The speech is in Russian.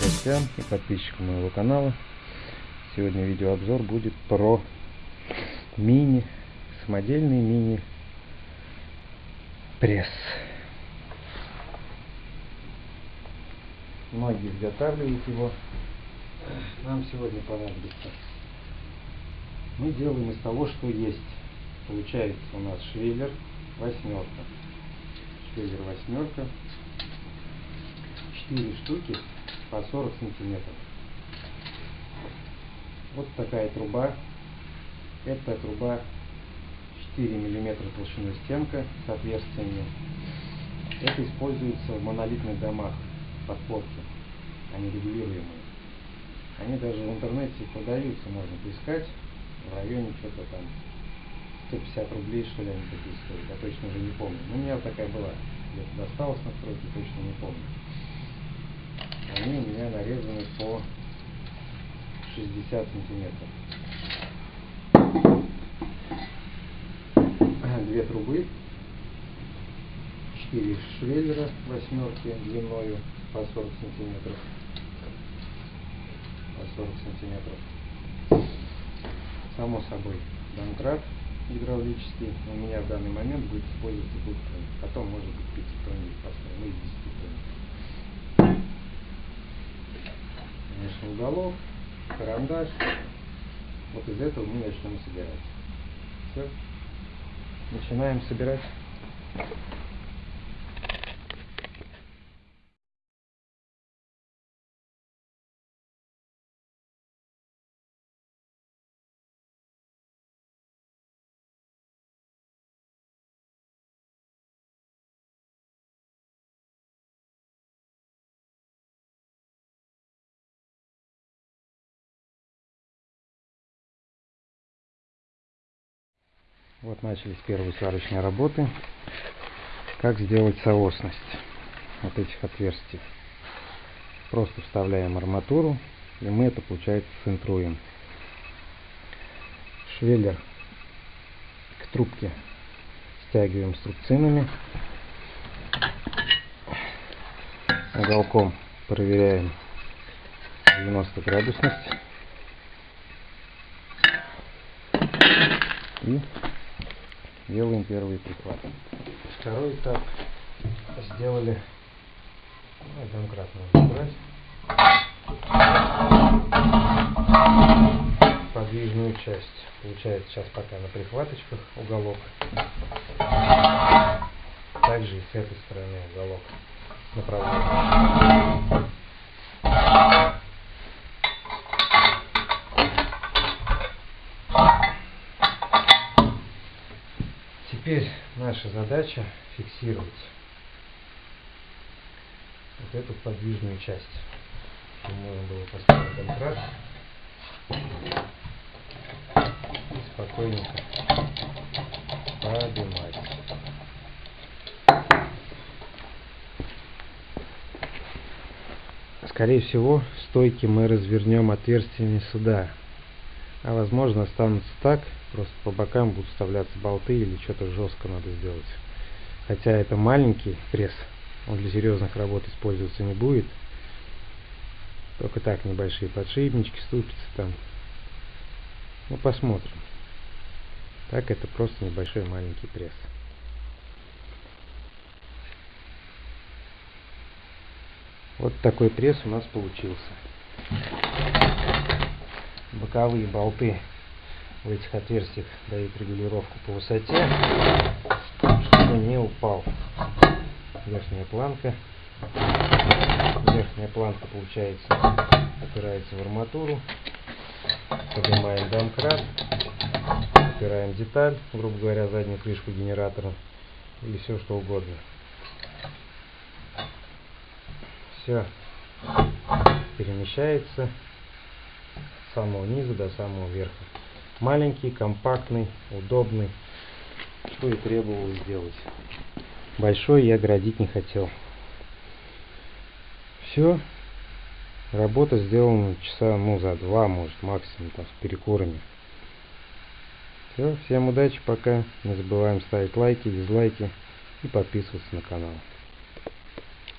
Гостям и подписчикам моего канала. Сегодня видеообзор будет про мини, самодельный мини пресс. Многие изготавливают его. Нам сегодня понадобится. Мы делаем из того, что есть. Получается у нас швеллер восьмерка. Швеллер восьмерка. 4 штуки по 40 сантиметров. Вот такая труба. Это труба 4 миллиметра толщиной стенка с отверстиями. Это используется в монолитных домах подпорки. Они регулируемые. Они даже в интернете продаются, можно поискать. В районе что-то там 150 рублей, что ли, они такие стоят. Я точно уже не помню. Ну, у меня такая была. Где-то досталась на стройке, точно не помню. Они у меня нарезаны по 60 сантиметров. Две трубы, 4 швеллера восьмерки длиною по 40 сантиметров. По 40 сантиметров. Само собой, домкрат гидравлический у меня в данный момент будет использоваться двухтонник. Потом может быть пятитонник поставим, ну и десятитонник. Конечно, уголок, карандаш. Вот из этого мы начнем собирать. Все. Начинаем собирать. Вот начались первые сварочные работы. Как сделать соосность вот этих отверстий. Просто вставляем арматуру, и мы это, получается, центруем. Швеллер к трубке стягиваем струбцинами. Уголком проверяем 90 градусность. И делаем первый прихват. Второй этап сделали ну, домкрат можно брать подвижную часть. Получается сейчас пока на прихваточках уголок. Также и с этой стороны уголок направляем. Теперь наша задача фиксировать вот эту подвижную часть. Чтобы можно было поставить контракт и спокойненько поднимать. Скорее всего, стойки мы развернем отверстиями сюда, а возможно останутся так, просто по бокам будут вставляться болты или что-то жестко надо сделать. Хотя это маленький пресс, он для серьезных работ использоваться не будет. Только так небольшие подшипнички, ступицы там. Ну посмотрим. Так это просто небольшой маленький пресс. Вот такой пресс у нас получился. Боковые болты в этих отверстиях дают регулировку по высоте, чтобы не упал. Верхняя планка. Верхняя планка получается опирается в арматуру. Поднимаем домкрат. Опираем деталь, грубо говоря, заднюю крышку генератора или все что угодно. Все перемещается самого низа до самого верха. Маленький, компактный, удобный, что и требовалось сделать. Большой я градить не хотел. Все. Работа сделана часа, ну, за два, может, максимум, там, с перекурами. Все, всем удачи, пока. Не забываем ставить лайки, дизлайки и подписываться на канал.